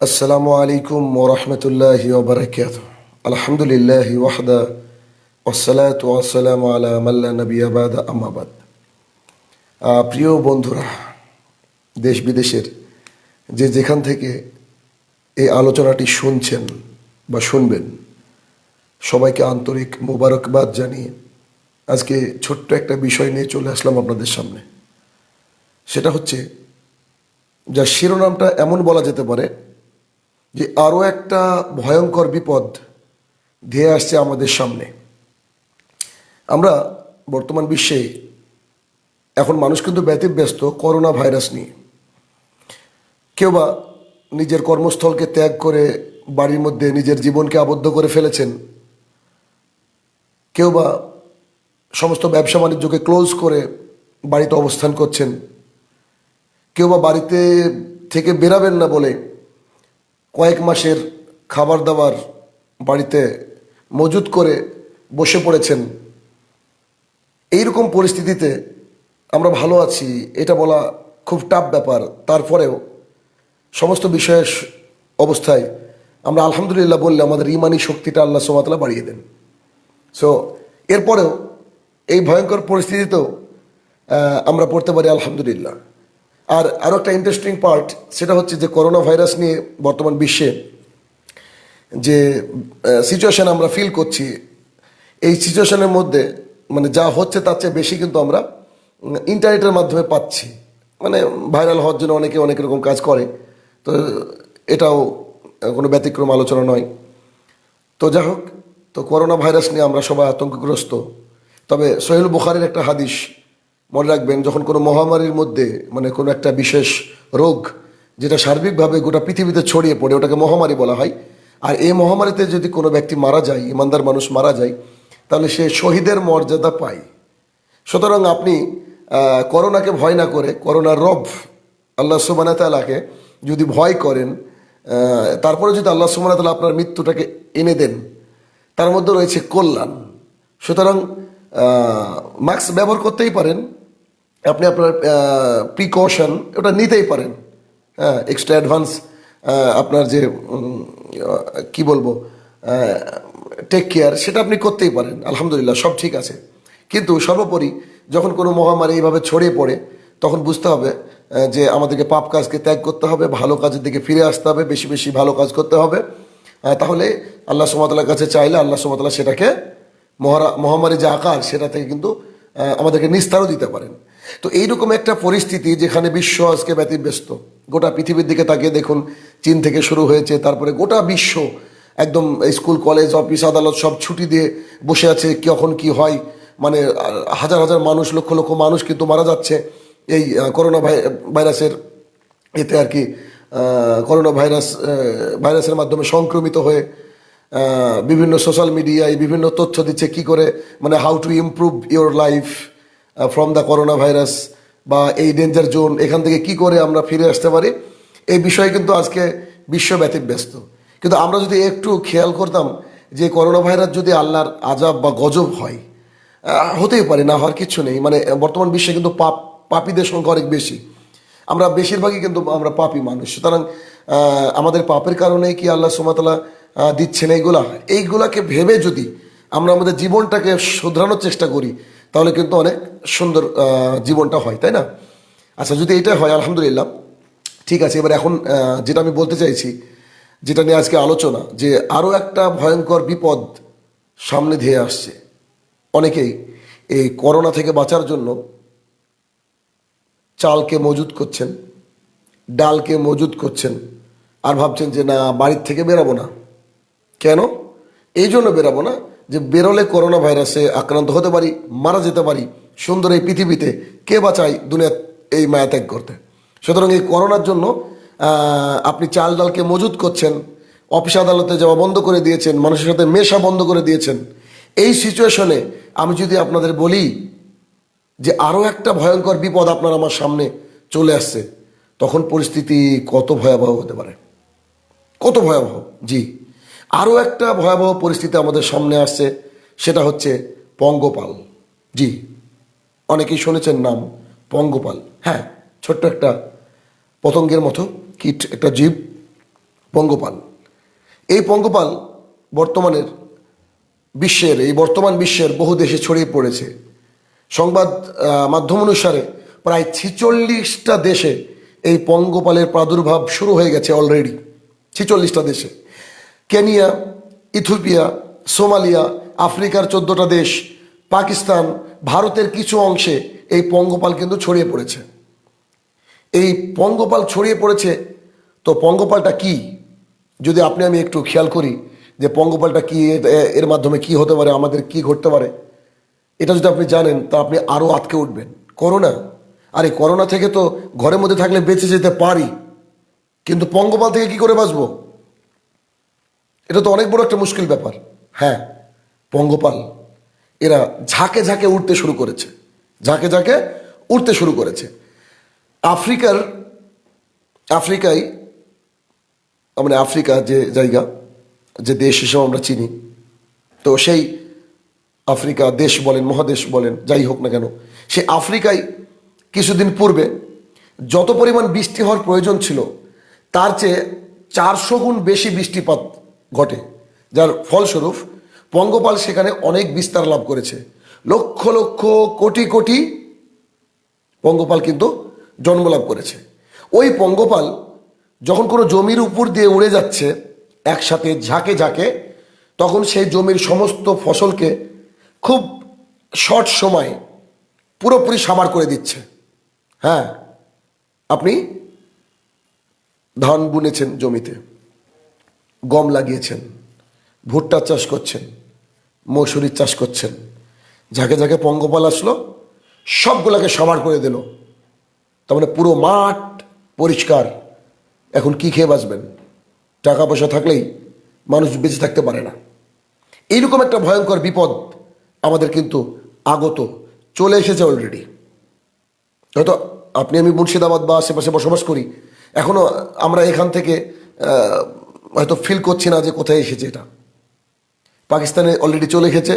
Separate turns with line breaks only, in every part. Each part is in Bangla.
السلام عليكم ورحمة الله وبركاته الحمد لله وحده والصلاة والسلام على من لا نبي بعد أما بعد আহ, প্রিয় বন্ধুরা দেশ বিদেশের যে যেখান থেকে এই আলোচনাটি শুনছেন বা শুনবেন সবাইকে আন্তরিক মোবারকবাদ জানিয়ে আজকে ছোট্ট একটা বিষয় নিয়ে চলে আসলাম আপনাদের সামনে সেটা হচ্ছে যার শিরোনামটা এমন বলা যেতে পারে যে আরও একটা ভয়ঙ্কর বিপদ ধেয়ে আসছে আমাদের সামনে। আমরা বর্তমান বিশ্বে এখন মানুষ কিন্তু ব্যতিব্যস্ত করোনা ভাইরাস নিয়ে। কেউ বা নিজের কর্মস্থলকে ত্যাগ করে বাড়ির মধ্যে নিজের জীবনকে আবদ্ধ করে ফেলেছেন। কেউ বা সমস্ত ব্যবসা বাণিজ্যকে ক্লোজ করে বাড়িতে অবস্থান করছেন। কেউ বা বাড়িতে থেকে বেরাবেন না বলে কয়েক মাসের খাবার দাবার বাড়িতে মজুত করে বসে পড়েছেন। এইরকম পরিস্থিতিতে আমরা ভালো আছি, এটা বলা খুব টাফ ব্যাপার। তারপরেও সমস্ত বিষয়ের অবস্থায় আমরা আলহামদুলিল্লাহ বললে আমাদের ইমানি শক্তিটা আল্লাহ সোমাতলা বাড়িয়ে দেন। সো এরপরেও এই ভয়ঙ্কর পরিস্থিতিতেও আমরা পড়তে পারি আলহামদুলিল্লাহ। আর আরও একটা ইন্টারেস্টিং পার্ট সেটা হচ্ছে যে করোনা ভাইরাস নিয়ে বর্তমান বিশ্বে যে সিচুয়েশান আমরা ফিল করছি, এই সিচুয়েশনের মধ্যে মানে যা হচ্ছে তার চেয়ে বেশি কিন্তু আমরা ইন্টারনেটের মাধ্যমে পাচ্ছি। মানে ভাইরাল হওয়ার জন্য অনেকে অনেক রকম কাজ করে, তো এটাও কোনো ব্যতিক্রম আলোচনা নয়। তো যাই হোক, তো করোনা ভাইরাস নিয়ে আমরা সবাই আতঙ্কগ্রস্ত। তবে সোহেল বুখারের একটা হাদিস মনে রাখবেন, যখন কোনো মহামারীর মধ্যে মানে কোনো একটা বিশেষ রোগ, যেটা সার্বিকভাবে গোটা পৃথিবীতে ছড়িয়ে পড়ে, ওটাকে মহামারী বলা হয়, আর এই মহামারীতে যদি কোনো ব্যক্তি মারা যায়, ইমানদার মানুষ মারা যায়, তাহলে সে শহীদের মর্যাদা পায়। সুতরাং আপনি করোনাকে ভয় না করে, করোনার রব আল্লাহ সুবানা তালাকে যদি ভয় করেন তারপরে যদি আল্লাহ সুবানা তালা আপনার মৃত্যুটাকে এনে দেন, তার মধ্যে রয়েছে কল্যাণ। সুতরাং মাস্ক ব্যবহার করতেই পারেন আপনি আপনার প্রিকশন ওটা নিতেই পারেন। হ্যাঁ এক্সট্রা অ্যাডভান্স আপনার যে কি বলব টেক কেয়ার সেটা আপনি করতেই পারেন। আলহামদুলিল্লাহ, সব ঠিক আছে। কিন্তু সর্বোপরি, যখন কোনো মহামারী এইভাবে ছড়িয়ে পড়ে, তখন বুঝতে হবে যে আমাদেরকে পাপ কাজকে ত্যাগ করতে হবে, ভালো কাজের দিকে ফিরে আসতে হবে, বেশি বেশি ভালো কাজ করতে হবে। তাহলে আল্লাহ সুমতালার কাছে চাইলে আল্লাহ সুমতাল্লাহ সেটাকে মহারা মহামারী যে আকার, সেটা থেকে কিন্তু আমাদেরকে নিস্তারও দিতে পারেন। তো এইরকম একটা পরিস্থিতি যেখানে বিশ্ব আজকে ব্যতিব্যস্ত। গোটা পৃথিবীর দিকে তাকিয়ে দেখুন, চীন থেকে শুরু হয়েছে, তারপরে গোটা বিশ্ব একদম স্কুল, কলেজ, অফিস, আদালত সব ছুটি দিয়ে বসে আছে, কখন কি হয়। মানে হাজার হাজার মানুষ, লক্ষ লক্ষ মানুষ কিন্তু মারা যাচ্ছে এই করোনা ভাই- ভাইরাসের এতে আর কি করোনা ভাইরাস ভাইরাসের মাধ্যমে সংক্রমিত হয়ে বিভিন্ন সোশ্যাল মিডিয়ায় বিভিন্ন তথ্য দিচ্ছে কি করে মানে how to improve your life from the corona virus বা এই ডেঞ্জার জোন এখান থেকে কি করে আমরা ফিরে আসতে পারি? এই বিষয়ে কিন্তু আজকে বিশ্ব ব্যতিব্যস্ত কিন্তু আমরা যদি একটু খেয়াল করতাম যে করোনা ভাইরাস যদি আল্লাহর আজাব বা গজব হয় হতেই পারে, না হওয়ার কিছু নেই। মানে বর্তমান বিশ্বে কিন্তু পাপ, পাপীদের সংখ্যা অনেক বেশি। আমরা বেশিরভাগই কিন্তু আমরা পাপি মানুষ। সুতরাং আমাদের পাপের কারণে কি আল্লাহ সুমাতালা দিচ্ছেন এইগুলা? এইগুলাকে ভেবে যদি আমরা আমাদের জীবনটাকে শুধরানোর চেষ্টা করি তাহলে কিন্তু অনেক সুন্দর জীবনটা হয়, তাই না? আচ্ছা যদি এটা হয়, আলহামদুলিল্লাহ, ঠিক আছে। এবার এখন যেটা আমি বলতে চাইছি, যেটা নিয়ে আজকে আলোচনা, যে আরও একটা ভয়ঙ্কর বিপদ সামনে ধেয়ে আসছে। অনেকেই এই করোনা থেকে বাঁচার জন্য চালকে মজুত করছেন, ডালকে মজুত করছেন, আর ভাবছেন যে, না, বাড়ির থেকে বেরাবো না। কেন? এই জন্য বেরাবো না। যে বেরোলে করোনা ভাইরাসে আক্রান্ত হতে পারি, মারা যেতে পারি, সুন্দর এই পৃথিবীতে কে বাঁচায় দুনিয়া এই মায়া ত্যাগ করতে? সুতরাং এই করোনার জন্য আপনি চাল ডালকে মজুত করছেন, অফিস আদালতে যাওয়া বন্ধ করে দিয়েছেন, মানুষের সাথে মেশা বন্ধ করে দিয়েছেন। এই সিচুয়েশনে আমি যদি আপনাদের বলি যে আরও একটা ভয়ঙ্কর বিপদ আপনার আমার সামনে চলে আসছে, তখন পরিস্থিতি কত ভয়াবহ হতে পারে? কত ভয়াবহ? জি। আরও একটা ভয়াবহ পরিস্থিতি আমাদের সামনে আসছে, সেটা হচ্ছে পঙ্গপাল। জি, অনেকেই শুনেছেন নাম পঙ্গপাল। হ্যাঁ ছোট্ট একটা পতঙ্গের মতো কীট, একটা জীব, পঙ্গপাল। এই পঙ্গপাল বর্তমানের বিশ্বের, এই বর্তমান বিশ্বের বহু দেশে ছড়িয়ে পড়েছে। সংবাদ মাধ্যম অনুসারে প্রায় ছিচল্লিশটা দেশে এই পঙ্গপালের প্রাদুর্ভাব শুরু হয়ে গেছে অলরেডি। ছিচল্লিশটা দেশে। কেনিয়া, ইথিওপিয়া, সোমালিয়া, আফ্রিকার চোদ্দটা দেশ, পাকিস্তান, ভারতের কিছু অংশে এই পঙ্গপাল কিন্তু ছড়িয়ে পড়েছে। এই পঙ্গপাল ছড়িয়ে পড়েছে, তো পঙ্গপালটা কি? যদি আপনি, আমি একটু খেয়াল করি যে পঙ্গপালটা কি এর মাধ্যমে কি হতে পারে, আমাদের কি ঘটতে পারে, এটা যদি আপনি জানেন, তা আপনি আরও আটকে উঠবেন। করোনা, আরে করোনা থেকে তো ঘরের মধ্যে থাকলে বেঁচে যেতে পারি, কিন্তু পঙ্গপাল থেকে কি করে বাঁচবো? এটা তো অনেক বড় একটা মুশকিল ব্যাপার। হ্যাঁ পঙ্গপাল, এরা ঝাঁকে ঝাঁকে উঠতে শুরু করেছে। ঝাঁকে ঝাঁকে উঠতে শুরু করেছে। আফ্রিকার, আফ্রিকায় মানে আফ্রিকা যে জায়গা, যে দেশ হিসেবে আমরা চিনি, তো সেই আফ্রিকা দেশ বলেন, মহাদেশ বলেন, যাই হোক না কেন সে আফ্রিকায় কিছুদিন পূর্বে যত পরিমাণ বৃষ্টি হওয়ার প্রয়োজন ছিল, তার চেয়ে চারশো গুণ বেশি বৃষ্টিপাত ঘটে, যার ফলস্বরূপ পঙ্গপাল সেখানে অনেক বিস্তার লাভ করেছে। লক্ষ লক্ষ কোটি কোটি পঙ্গপাল কিন্তু জন্মলাভ করেছে। ওই পঙ্গপাল যখন কোনো জমির উপর দিয়ে উড়ে যাচ্ছে একসাথে ঝাঁকে ঝাঁকে, তখন সেই জমির সমস্ত ফসলকে খুব শর্ট সময়ে পুরোপুরি সাবার করে দিচ্ছে। হ্যাঁ আপনি ধান বুনেছেন জমিতে। গম লাগিয়েছেন ভুট্টা চাষ করছেন, মৌসুরির চাষ করছেন যাকে যাকে পঙ্গপাল আসলো, সবগুলোকে সাবার করে দিল। তার মানে পুরো মাঠ পরিষ্কার। এখন কি খেয়ে বাঁচবেন? টাকা পয়সা থাকলেই মানুষ বেঁচে থাকতে পারে না। এইরকম একটা ভয়ঙ্কর বিপদ আমাদের কিন্তু আগত, চলে এসেছে অলরেডি হয়তো আপনি, আমি মুর্শিদাবাদ বা আশেপাশে বসবাস করি এখনও আমরা এখান থেকে হয়তো ফিল করছি না যে কোথায় এসেছে এটা। পাকিস্তানে অলরেডি চলে এসেছে।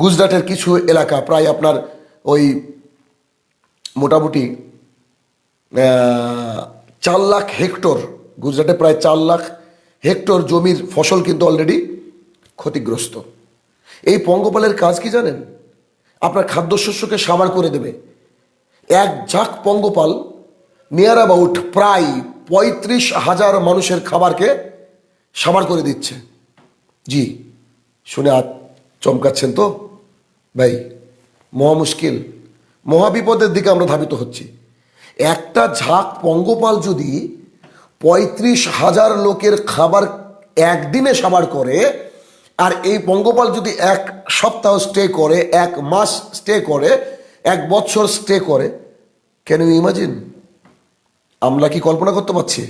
গুজরাটের কিছু এলাকা, প্রায় আপনার ওই মোটামুটি চার লাখ হেক্টর, গুজরাটে প্রায় চার লাখ হেক্টর জমির ফসল কিন্তু অলরেডি ক্ষতিগ্রস্ত। এই পঙ্গপালের কাজ কি জানেন? আপনার খাদ্যশস্যকে সাবার করে দেবে। এক ঝাঁক পঙ্গপাল নিয়ার অ্যাবাউট প্রায় পঁয়ত্রিশ হাজার মানুষের খাবারকে সাবার করে দিচ্ছে। জি, শুনে আর চমকাচ্ছেন তো? ভাই, মহা মুশকিল। মহাবিপদের দিকে আমরা ধাবিত হচ্ছি। একটা ঝাঁক পঙ্গপাল যদি পঁয়ত্রিশ হাজার লোকের খাবার একদিনে সাবার করে, আর এই পঙ্গপাল যদি এক সপ্তাহ স্টে করে, এক মাস স্টে করে, এক বছর স্টে করে ক্যান ইউ ইমাজিন আমরা কি কল্পনা করতে পারছি?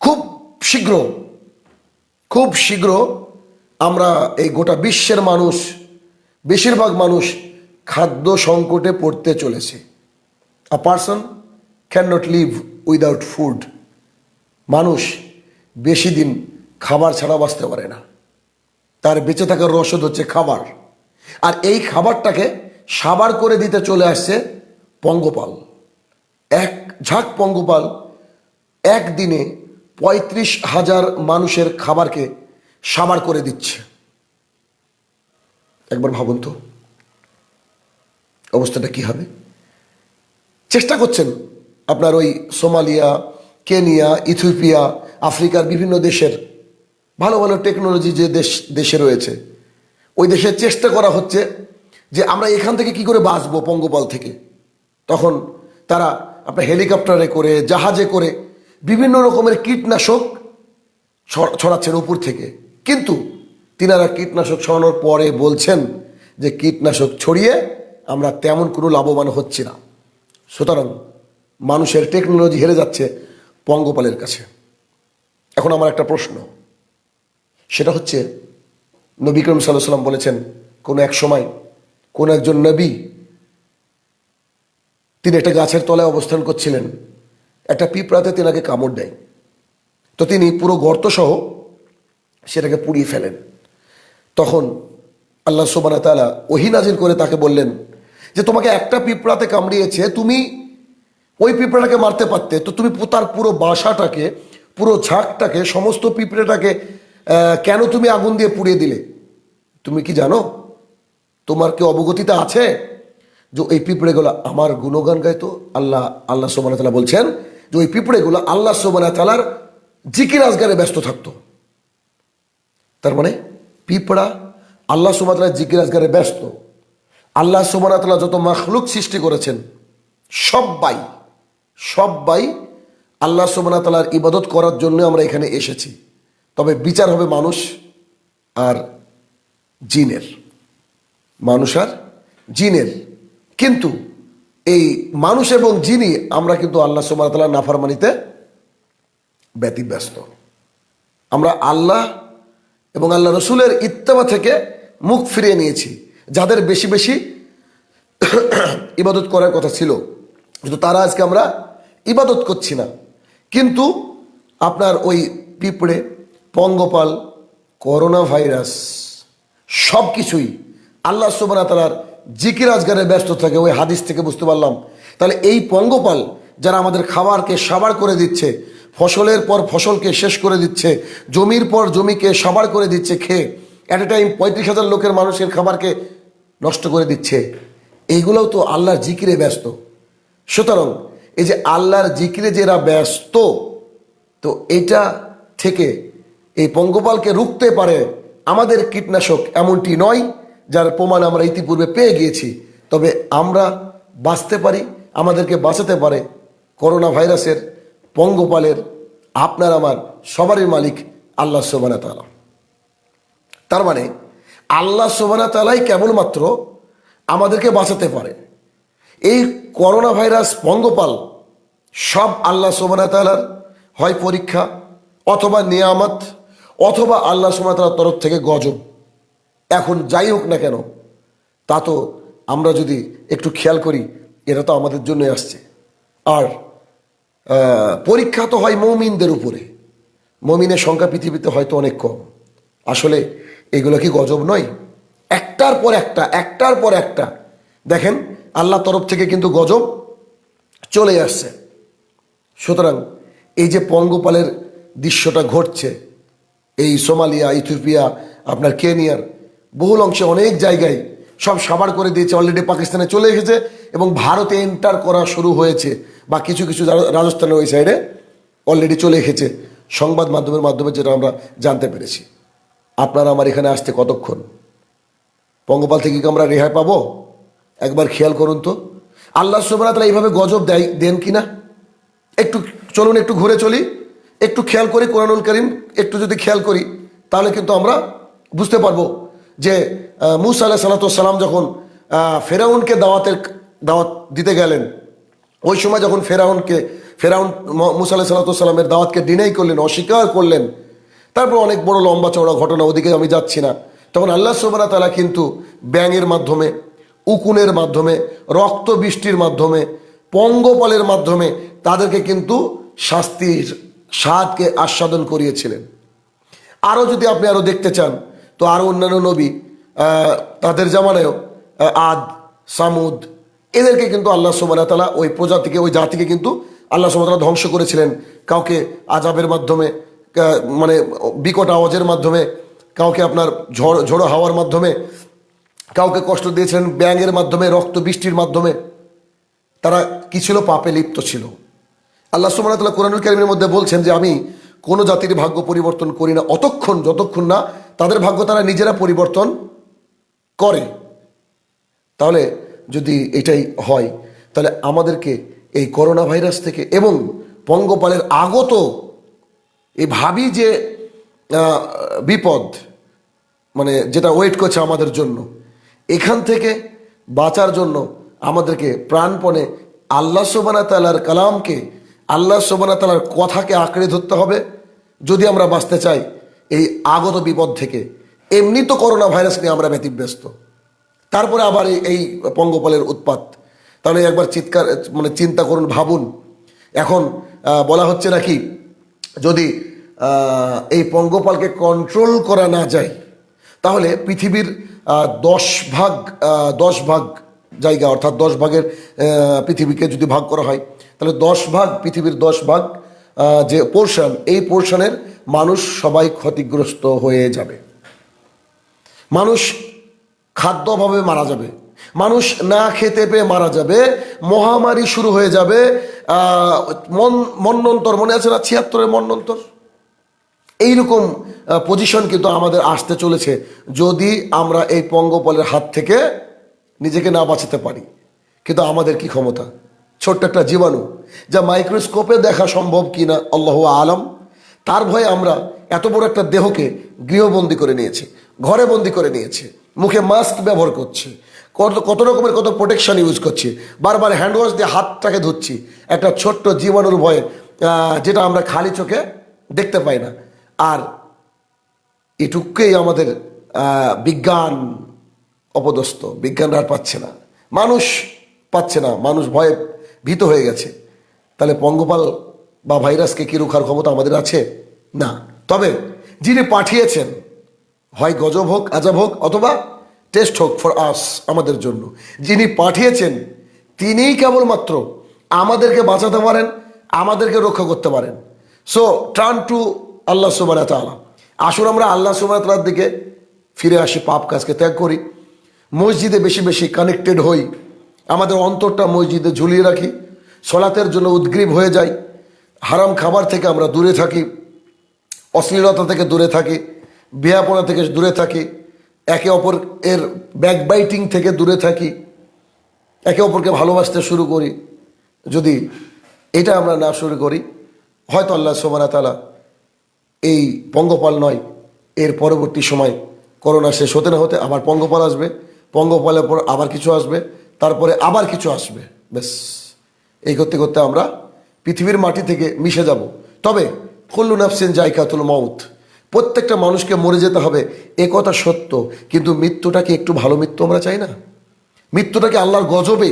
খুব শীঘ্র খুব শীঘ্র আমরা এই গোটা বিশ্বের মানুষ, বেশিরভাগ মানুষ খাদ্য সংকটে পড়তে চলেছে। A person can not live without food মানুষ বেশি দিন খাবার ছাড়া বাঁচতে পারে না। তার বেঁচে থাকার রসদ হচ্ছে খাবার। আর এই খাবারটাকে সাবার করে দিতে চলে আসছে পঙ্গপাল। এক ঝাঁক পঙ্গপাল একদিনে পঁয়ত্রিশ হাজার মানুষের খাবারকে সাবার করে দিচ্ছে। একবার ভাবুন তো, অবস্থাটা কি হবে? চেষ্টা করছেন আপনার ওই সোমালিয়া, কেনিয়া, ইথিওপিয়া, আফ্রিকার বিভিন্ন দেশের ভালো ভালো টেকনোলজি যে দেশ, দেশে রয়েছে, ওই দেশে চেষ্টা করা হচ্ছে যে আমরা এখান থেকে কি করে বাঁচবো পঙ্গপাল থেকে। তখন তারা আপনার হেলিকপ্টারে করে, জাহাজে করে বিভিন্ন রকমের কীটনাশক ছড়াচ্ছেন উপর থেকে। কিন্তু তিনারা কীটনাশক ছড়ানোর পরে বলছেন যে কীটনাশক ছড়িয়ে আমরা তেমন কোনো লাভবান হচ্ছি না। সুতরাং মানুষের টেকনোলজি হেরে যাচ্ছে পঙ্গপালের কাছে। এখন আমার একটা প্রশ্ন। সেটা হচ্ছে, নবী করিম সাল্লাহ সাল্লাম বলেছেন, কোনো এক সময় কোনো একজন নবী, তিনি একটা গাছের তলায় অবস্থান করছিলেন একটা পিঁপড়াতে তেনাকে কামড় দেয়। তো তিনি পুরো গর্তসহ সেটাকে পুড়িয়ে ফেলেন। তখন আল্লাহ সোবানা তালা ওহি নাজিল করে তাকে বললেন যে, তোমাকে একটা পিঁপড়াতে কামড়িয়েছে, তুমি ওই পিঁপড়াটাকে মারতে পারতে। তো তুমি তার পুরো বাসাটাকে, পুরো ঝাঁকটাকে, সমস্ত পিঁপড়েটাকে কেন তুমি আগুন দিয়ে পুড়িয়ে দিলে? তুমি কি জানো? তোমার কি অবগতিতে আছে যে এই পিঁপড়েগুলো আমার গুণগান গাইতো আল্লাহ আল্লাহ সোবানা তালা বলছেন যে ওই পিঁপড়েগুলো আল্লাহ সোবানা তালার জিকির আজগারে ব্যস্ত থাকতো। তার মানে পিঁপড়া আল্লাহ সুবাতালা জিকির আজগারে ব্যস্ত। আল্লাহ সুবানাতলা যত মাখলুক সৃষ্টি করেছেন, সব্বাই সব্বাই আল্লাহ সুবানাতলার ইবাদত করার জন্য আমরা এখানে এসেছি। তবে বিচার হবে মানুষ আর জিনের। মানুষ আর জিনের। কিন্তু এই মানুষ এবং যিনি, আমরা কিন্তু আল্লাহ সুবাহতাল্লাহ নাফারমানিতে ব্যতিব্যস্ত। আমরা আল্লাহ এবং আল্লাহ রসুলের ইত্তেমা থেকে মুখ ফিরিয়ে নিয়েছি, যাদের বেশি বেশি ইবাদত করার কথা ছিল। কিন্তু তারা আজকে আমরা ইবাদত করছি না। কিন্তু আপনার ওই পিঁপড়ে, পঙ্গপাল করোনা ভাইরাস সব কিছুই আল্লাহ সুবানা তালার জিকির আজগারে ব্যস্ত থাকে, ওই হাদিস থেকে বুঝতে পারলাম। তাহলে এই পঙ্গপাল যারা আমাদের খাবারকে সাবার করে দিচ্ছে, ফসলের পর ফসলকে শেষ করে দিচ্ছে, জমির পর জমিকে সাবার করে দিচ্ছে খেয়ে অ্যাট এ টাইম পঁয়ত্রিশ হাজার লোকের মানুষের খাবারকে নষ্ট করে দিচ্ছে, এইগুলোও তো আল্লাহর জিকিরে ব্যস্ত। সুতরাং এই যে আল্লাহর জিকিরে যারা ব্যস্ত, তো এটা থেকে এই পঙ্গপালকে রুখতে পারে আমাদের কীটনাশক এমনটি নয় যার প্রমাণ আমরা ইতিপূর্বে পেয়ে গিয়েছি, তবে আমরা বাঁচতে পারি, আমাদেরকে বাঁচাতে পারে করোনা ভাইরাসের পঙ্গপালের আপনার আমার সবারই মালিক আল্লাহ সোবানা তালা তার মানে আল্লাহ সোবানা তালাই কেবলমাত্র আমাদেরকে বাঁচাতে পারে। এই করোনা ভাইরাস পঙ্গপাল সব আল্লাহ সোবানা তালার হয় পরীক্ষা অথবা নিয়ামত, অথবা আল্লাহ সোবানা তালার তরফ থেকে গজব। এখন যাই হোক না কেন, তা তো আমরা যদি একটু খেয়াল করি, এটা তো আমাদের জন্য আসছে। আর পরীক্ষা তো হয় মৌমিনদের উপরে। মমিনের সংখ্যা পৃথিবীতে হয়তো অনেক কম। আসলে এগুলো কি গজব নয়? একটার পর একটা, একটার পর একটা। দেখেন আল্লাহ তরফ থেকে কিন্তু গজব চলে আসছে। সুতরাং এই যে পঙ্গপালের দৃশ্যটা ঘটছে, এই সোমালিয়া, ইথিওপিয়া, আপনার কেনিয়ার বহুল অংশে অনেক জায়গায় সব সাবার করে দিয়েছে অলরেডি পাকিস্তানে চলে এসেছে এবং ভারতে এন্টার করা শুরু হয়েছে বা কিছু কিছু রাজ- রাজস্থানের ওই সাইডে অলরেডি চলে এসেছে। সংবাদ মাধ্যমের মাধ্যমে যেটা আমরা জানতে পেরেছি। আপনারা আমার এখানে আসতে কতক্ষণ? পঙ্গপাল থেকে কি আমরা রেহাই পাবো? একবার খেয়াল করুন তো। আল্লাহ সুবাহ এইভাবে গজব দেয়, দেন কি না? একটু চলুন, একটু ঘুরে চলি। একটু খেয়াল করি কোরআনুল করিম, একটু যদি খেয়াল করি, তাহলে কিন্তু আমরা বুঝতে পারব যে মুসা আলাহ সালাতাম যখন ফেরাউনকে দাওয়াতের, দাওয়াত দিতে গেলেন, ওই সময় যখন ফেরাউনকে, ফেরাউন মুসা আলাহ সাল্লাতামের দাওয়াতকে ডিনাই করলেন, অস্বীকার করলেন, তারপর অনেক বড় লম্বা চওড়া ঘটনা ওদিকে আমি যাচ্ছি না। তখন আল্লাহ সোবানা তালা কিন্তু ব্যাঙের মাধ্যমে, উকুনের মাধ্যমে রক্ত বৃষ্টির মাধ্যমে, পঙ্গপালের মাধ্যমে তাদেরকে কিন্তু শাস্তির স্বাদকে আস্বাদন করিয়েছিলেন। আরও যদি আপনি আরও দেখতে চান তো আরও অন্যান্য নবী তাদের জামানায়ও আদ, সামুদ, এদেরকে কিন্তু আল্লাহ সুবাহ তালা ওই প্রজাতিকে, ওই জাতিকে কিন্তু আল্লাহ সুবাহ তালা ধ্বংস করেছিলেন। কাউকে আজাবের মাধ্যমে মানে বিকট আওয়াজের মাধ্যমে, কাউকে আপনার ঝড়, ঝোড়ো হাওয়ার মাধ্যমে, কাউকে কষ্ট দিয়েছিলেন ব্যাঙের মাধ্যমে, রক্ত বৃষ্টির মাধ্যমে, তারা কি ছিল? পাপে লিপ্ত ছিল। আল্লাহ সুবাহতাল্লাহ কোরআনুল কারিমের মধ্যে বলছেন যে, আমি কোনো জাতির ভাগ্য পরিবর্তন করি না, অতক্ষণ, যতক্ষণ না তাদের ভাগ্য তারা নিজেরা পরিবর্তন করে। তাহলে যদি এটাই হয়, তাহলে আমাদেরকে এই করোনা ভাইরাস থেকে এবং পঙ্গপালের আগত এই ভাবি যে বিপদ মানে যেটা ওয়েট করছে আমাদের জন্য, এখান থেকে বাঁচার জন্য আমাদেরকে প্রাণপণে আল্লাহ সোবানা তালার কালামকে, আল্লাহ সোবানা তালার কথাকে আঁকড়ে ধরতে হবে। যদি আমরা বাঁচতে চাই এই আগত বিপদ থেকে। এমনি তো করোনা ভাইরাস নিয়ে আমরা ব্যতিব্যস্ত। তারপরে আবার এই- পঙ্গপালের উৎপাত। তাহলে একবার চিৎকার মানে চিন্তা করুন, ভাবুন। এখন বলা হচ্ছে নাকি, যদি এই পঙ্গপালকে কন্ট্রোল করা না যায়, তাহলে পৃথিবীর দশ ভাগ দশ ভাগ জায়গা, অর্থাৎ দশ ভাগের পৃথিবীকে যদি ভাগ করা হয়, তাহলে দশ ভাগ, পৃথিবীর দশ ভাগ যে পোর্শন এই পোর্শনের মানুষ সবাই ক্ষতিগ্রস্ত হয়ে যাবে। মানুষ খাদ্য অভাবে মারা যাবে। মানুষ না খেতে পেয়ে মারা যাবে। মহামারী শুরু হয়ে যাবে। মন, মন্নন্তর, মনে আছে না ছিয়াত্তরের মন্নন্তর? এইরকম পজিশন কিন্তু আমাদের আসতে চলেছে যদি আমরা এই পঙ্গপালের হাত থেকে নিজেকে না বাঁচাতে পারি। কিন্তু আমাদের কি ক্ষমতা? ছোট্ট একটা জীবাণু যা মাইক্রোস্কোপে দেখা সম্ভব কিনা, আল্লাহ আলম। তার ভয়ে আমরা এত বড় একটা দেহকে গৃহবন্দী করে নিয়েছি, ঘরে বন্দি করে নিয়েছে, মুখে মাস্ক ব্যবহার করছে, কত কত রকমের কত প্রোটেকশন ইউজ করছি, বারবার হ্যান্ড ওয়াশ দিয়ে হাতটাকে ধুচ্ছি, একটা ছোট্ট জীবাণুর ভয়ে যেটা আমরা খালি চোখে দেখতে পাই না। আর এটুকুই আমাদের বিজ্ঞান অপদস্থ, বিজ্ঞান আর পাচ্ছে না। মানুষ পাচ্ছে না, মানুষ ভয়ে ভীত হয়ে গেছে। তাহলে পঙ্গপাল বা ভাইরাসকে কি রোখার ক্ষমতা আমাদের আছে? না। তবে যিনি পাঠিয়েছেন, হয় গজব হোক, আজাব হোক, অথবা টেস্ট হোক ফর আস, আমাদের জন্য, যিনি পাঠিয়েছেন, তিনিই কেবলমাত্র আমাদেরকে বাঁচাতে পারেন, আমাদেরকে রক্ষা করতে পারেন। সো টার্ন টু আল্লাহ সুবাহ তালা আসুন আমরা আল্লাহ সুবাহ তালার দিকে ফিরে আসি, পাপ কাজকে ত্যাগ করি। মসজিদে বেশি বেশি কানেক্টেড হই। আমাদের অন্তরটা মসজিদে ঝুলিয়ে রাখি। সলাতের জন্য উদ্গ্রীব হয়ে যাই। হারাম খাবার থেকে আমরা দূরে থাকি, অশ্লীলতা থেকে দূরে থাকি, বিয়াপনা থেকে দূরে থাকি, একে অপর এর ব্যাকবাইটিং থেকে দূরে থাকি, একে অপরকে ভালোবাসতে শুরু করি। যদি এটা আমরা না শুরু করি, হয়তো আল্লাহ সোমানা তালা এই পঙ্গপাল নয়, এর পরবর্তী সময় করোনা শেষ হতে না হতে আবার পঙ্গপাল আসবে, পঙ্গপালের পর আবার কিছু আসবে, তারপরে আবার কিছু আসবে, ব্যাস। এই করতে করতে আমরা পৃথিবীর মাটি থেকে মিশে যাব। তবে কুল্লু নাফসিন জায়কাতুল মউত, প্রত্যেকটা মানুষকে মরে যেতে হবে এ কথা সত্য, কিন্তু মৃত্যুটা কি একটু ভালো মৃত্যু আমরা চাই না? মৃত্যুটাকে আল্লাহর গজবে,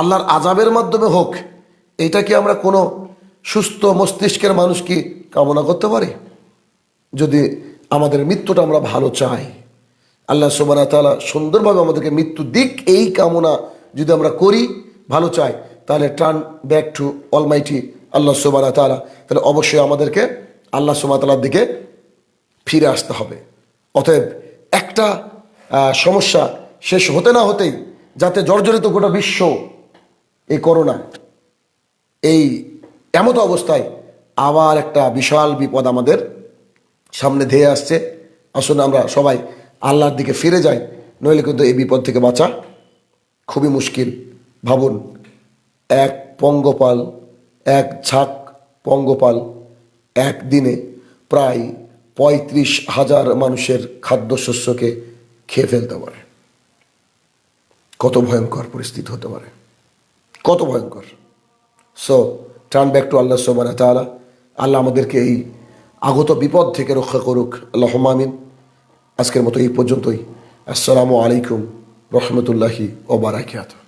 আল্লাহর আজাবের মাধ্যমে হোক, এটা কি আমরা কোনো সুস্থ মস্তিষ্কের মানুষ কি কামনা করতে পারি? যদি আমাদের মৃত্যুটা আমরা ভালো চাই, আল্লাহ সুবানা তালা সুন্দরভাবে আমাদেরকে মৃত্যু দিক এই কামনা যদি আমরা করি, ভালো চাই, তাহলে টার্ন ব্যাক টু অলমাইটি আল্লাহ সুবানা তালা তাহলে অবশ্যই আমাদেরকে আল্লাহ সুবাহ তালার দিকে ফিরে আসতে হবে। অতএব একটা সমস্যা শেষ হতে না হতেই যাতে জর্জরিত গোটা বিশ্ব এই করোনা, এই এমতো অবস্থায় আবার একটা বিশাল বিপদ আমাদের সামনে ধেয়ে আসছে। আসলে আমরা সবাই আল্লাহর দিকে ফিরে যাই, নইলে কিন্তু এই বিপদ থেকে বাঁচা খুবই মুশকিল। ভাবুন, এক পঙ্গপাল এক ঝাঁক পঙ্গপাল একদিনে প্রায় পঁয়ত্রিশ হাজার মানুষের খাদ্যশস্যকে খেয়ে ফেলতে পারে। কত ভয়ঙ্কর পরিস্থিতি হতে পারে। কত ভয়ঙ্কর। সো টার্ন ব্যাক টু আল্লাহ সোমান তালা আল্লাহ আমাদেরকে এই আগত বিপদ থেকে রক্ষা করুক। আল্লাহ মামিন আজকের মতো এই পর্যন্তই। আসসালামু আলাইকুম। রহমতুল্লাহি ওবারাকাত